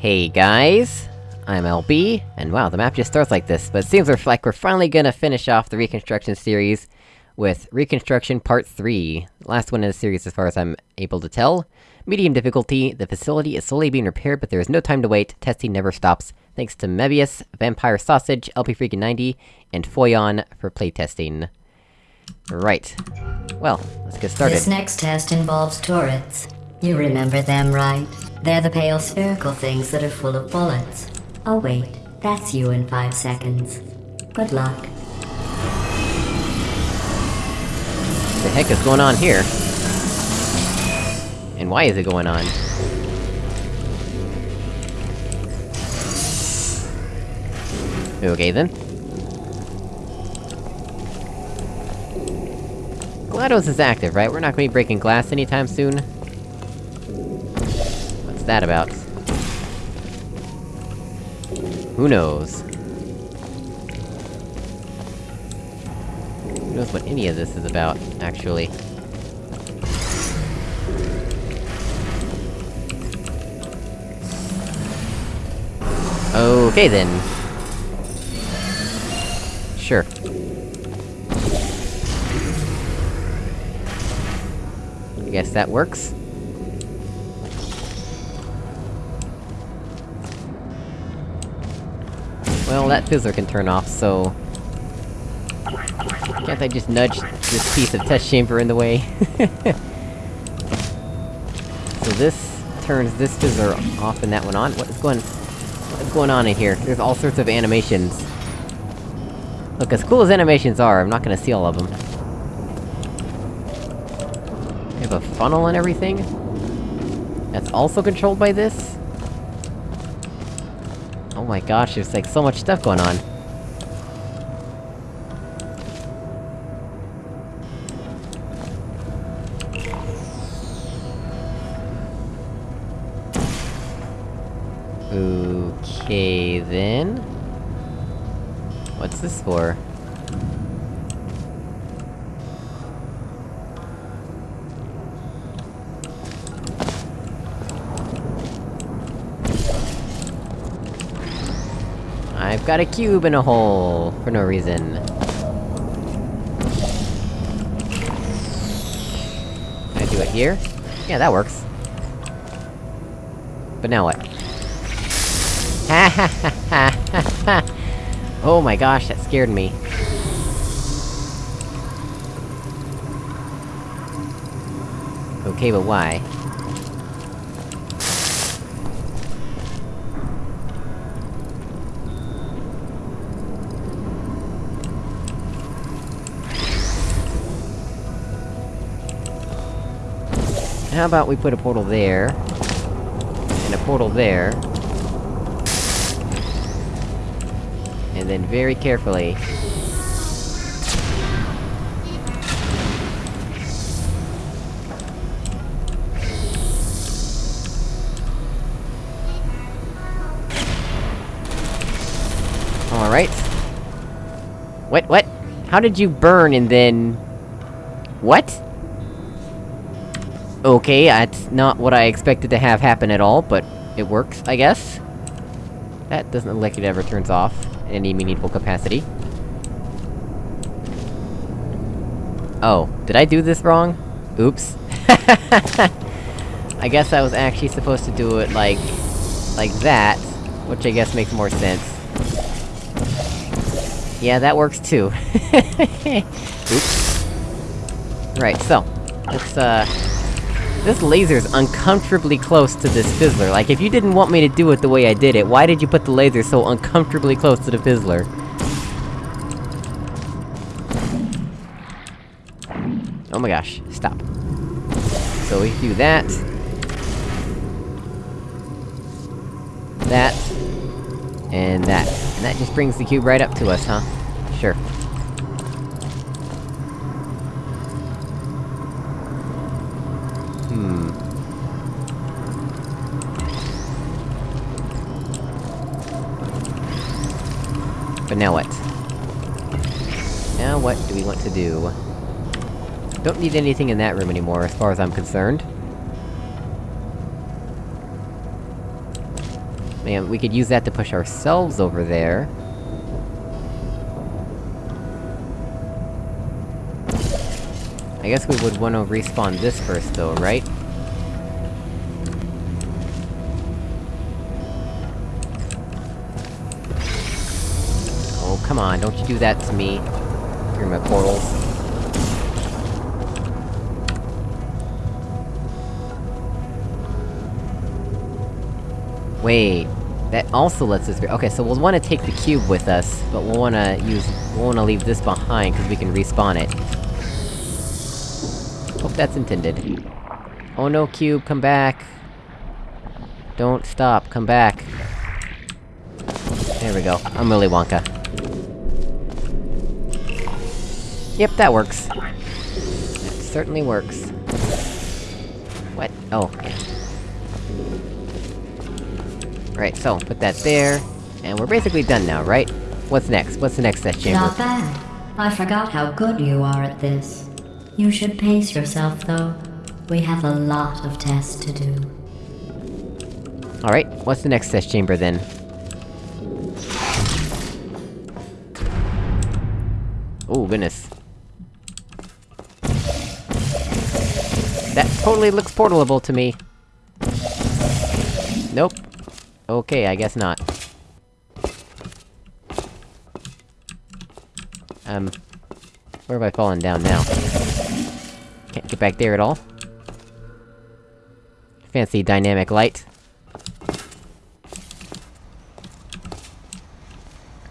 Hey guys, I'm LB, and wow, the map just starts like this, but it seems like we're finally gonna finish off the Reconstruction series with Reconstruction Part 3. Last one in the series as far as I'm able to tell. Medium difficulty, the facility is slowly being repaired, but there is no time to wait, testing never stops, thanks to Mebius, Vampire Sausage, LP Freakin' 90, and Foyon for playtesting. Right. Well, let's get started. This next test involves turrets. You remember them, right? They're the pale spherical things that are full of bullets. Oh wait, that's you in five seconds. Good luck. the heck is going on here? And why is it going on? Okay then. GLaDOS is active, right? We're not gonna be breaking glass anytime soon? That about? Who knows? Who knows what any of this is about, actually? Okay then. Sure. I guess that works. Well, that fizzler can turn off, so... Can't I just nudge this piece of test chamber in the way? so this turns this fizzler off and that one on? What is going... What is going on in here? There's all sorts of animations. Look, as cool as animations are, I'm not gonna see all of them. We have a funnel and everything? That's also controlled by this? Oh my gosh, there's like so much stuff going on. Okay, then... What's this for? Got a cube in a hole, for no reason. Can I do it here? Yeah, that works. But now what? Ha ha ha ha ha! Oh my gosh, that scared me. Okay, but why? How about we put a portal there... And a portal there... And then very carefully... Alright. What, what? How did you burn and then... What? Okay, that's not what I expected to have happen at all, but it works, I guess? That doesn't look like it ever turns off in any meaningful capacity. Oh, did I do this wrong? Oops. I guess I was actually supposed to do it like... like that, which I guess makes more sense. Yeah, that works too. Oops. Right, so... Let's, uh... This laser's uncomfortably close to this fizzler. Like, if you didn't want me to do it the way I did it, why did you put the laser so uncomfortably close to the fizzler? Oh my gosh, stop. So we do that. That. And that. And that just brings the cube right up to us, huh? Sure. But now what? Now what do we want to do? Don't need anything in that room anymore, as far as I'm concerned. Man, we could use that to push ourselves over there. I guess we would wanna respawn this first though, right? Come on, don't you do that to me. Through my portals. Wait... That also lets us- okay, so we'll wanna take the cube with us, but we'll wanna use- we'll wanna leave this behind, cause we can respawn it. Hope that's intended. Oh no, cube, come back! Don't stop, come back. There we go, I'm Willy Wonka. Yep, that works. That certainly works. What? Oh, yeah. Right, so, put that there, and we're basically done now, right? What's next? What's the next test chamber? Not bad. I forgot how good you are at this. You should pace yourself, though. We have a lot of tests to do. Alright, what's the next test chamber then? Oh, goodness. Totally looks portalable to me. Nope. Okay, I guess not. Um... Where have I fallen down now? Can't get back there at all. Fancy dynamic light.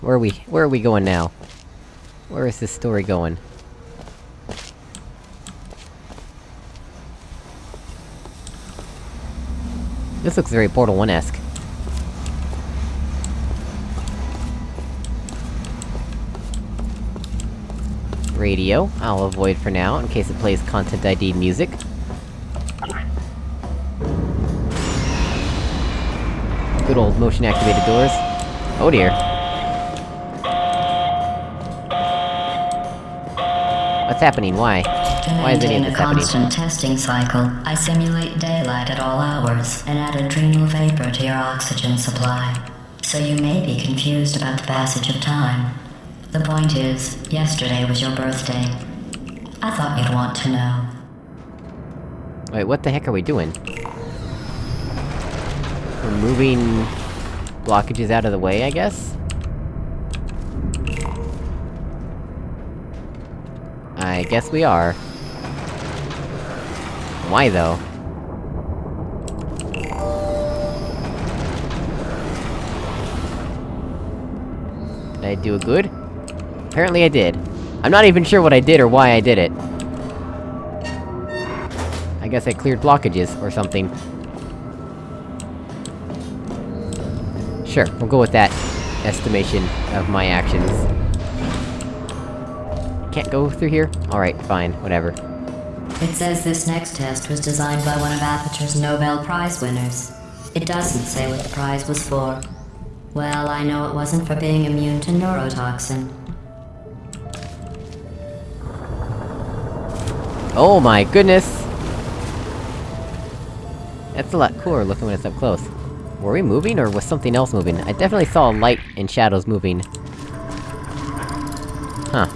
Where are we- where are we going now? Where is this story going? This looks very Portal 1-esque. Radio, I'll avoid for now, in case it plays Content ID music. Good old motion-activated doors. Oh dear. What's happening? Why? Why is of maintain a constant testing cycle, I simulate daylight at all hours, and add adrenal vapor to your oxygen supply. So you may be confused about the passage of time. The point is, yesterday was your birthday. I thought you'd want to know. Wait, what the heck are we doing? We're moving... blockages out of the way, I guess? I guess we are. Why, though? Did I do a good? Apparently I did. I'm not even sure what I did or why I did it. I guess I cleared blockages, or something. Sure, we'll go with that estimation of my actions. Can't go through here? Alright, fine, whatever. It says this next test was designed by one of Aperture's Nobel Prize winners. It doesn't say what the prize was for. Well, I know it wasn't for being immune to neurotoxin. Oh my goodness! That's a lot cooler looking when it's up close. Were we moving, or was something else moving? I definitely saw light and shadows moving. Huh.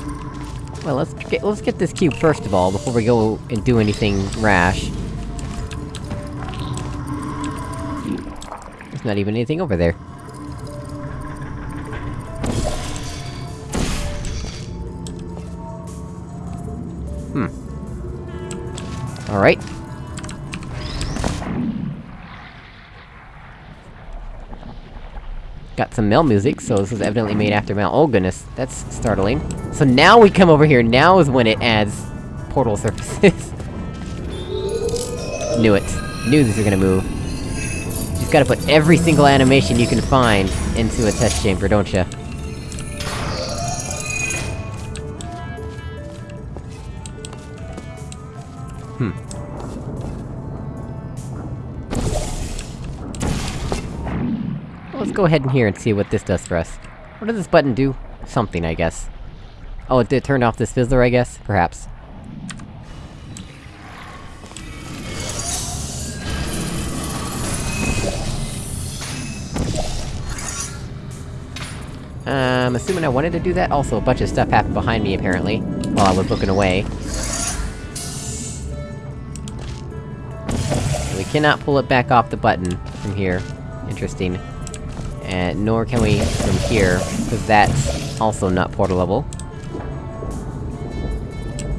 Well, let's get- let's get this cube first of all, before we go and do anything rash. There's not even anything over there. Hmm. Alright. Got some Mel music, so this was evidently made after Mel. Oh goodness, that's startling. So now we come over here, now is when it adds portal surfaces. Knew it. Knew these were gonna move. You just gotta put every single animation you can find into a test chamber, don't ya? Hmm. Let's go ahead in here and see what this does for us. What does this button do? Something, I guess. Oh, it did turn off this fizzler, I guess? Perhaps. I'm assuming I wanted to do that, also a bunch of stuff happened behind me, apparently, while I was looking away. We cannot pull it back off the button from here. Interesting. And nor can we from here, because that's also not portalable.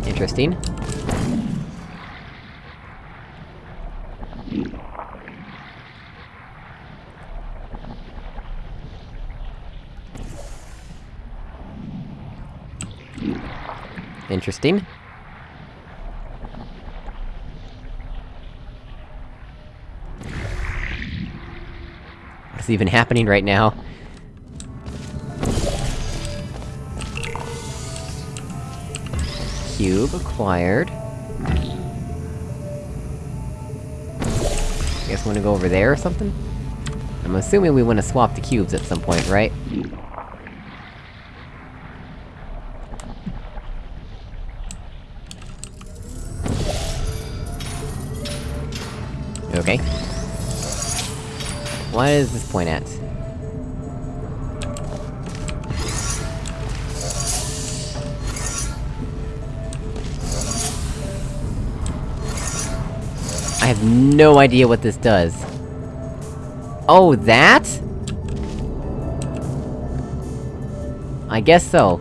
Interesting. Interesting. What's even happening right now? Cube acquired. I Guess we wanna go over there or something? I'm assuming we wanna swap the cubes at some point, right? Okay. What is this point at? I have no idea what this does. Oh, that?! I guess so.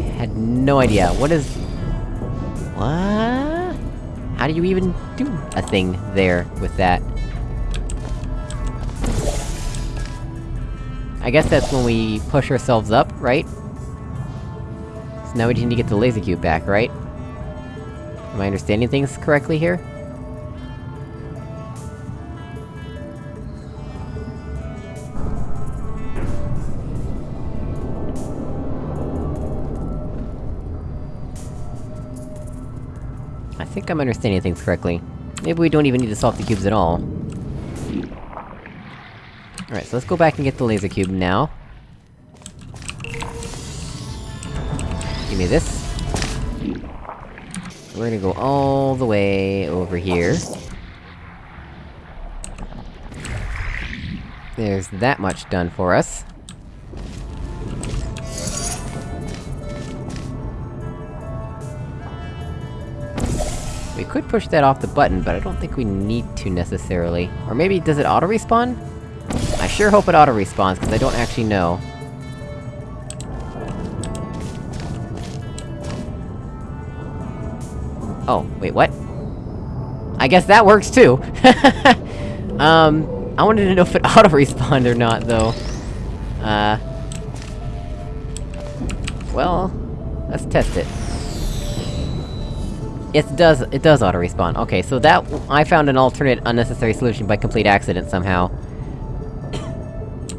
I had no idea. What is... What? How do you even do a thing there with that? I guess that's when we push ourselves up, right? So now we need to get the laser cube back, right? Am I understanding things correctly here? I think I'm understanding things correctly. Maybe we don't even need to solve the cubes at all. Alright, so let's go back and get the laser cube now. Give me this. We're gonna go all the way over here. There's that much done for us. We could push that off the button, but I don't think we need to necessarily. Or maybe, does it auto-respawn? I sure hope it auto-respawns, because I don't actually know. Oh, wait, what? I guess that works too! um, I wanted to know if it auto-respawned or not, though. Uh... Well... Let's test it. It does- it does auto-respawn. Okay, so that- I found an alternate unnecessary solution by complete accident somehow.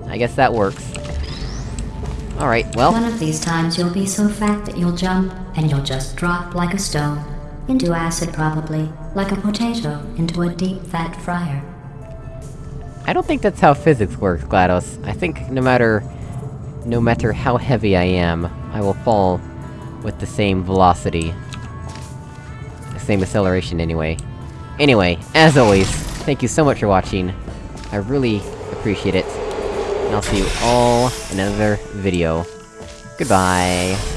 I guess that works. Alright, well... One of these times you'll be so fat that you'll jump, and you'll just drop like a stone. Into acid, probably. Like a potato, into a deep fat fryer. I don't think that's how physics works, GLaDOS. I think no matter... No matter how heavy I am, I will fall with the same velocity. The same acceleration, anyway. Anyway, as always, thank you so much for watching. I really appreciate it. And I'll see you all in another video. Goodbye!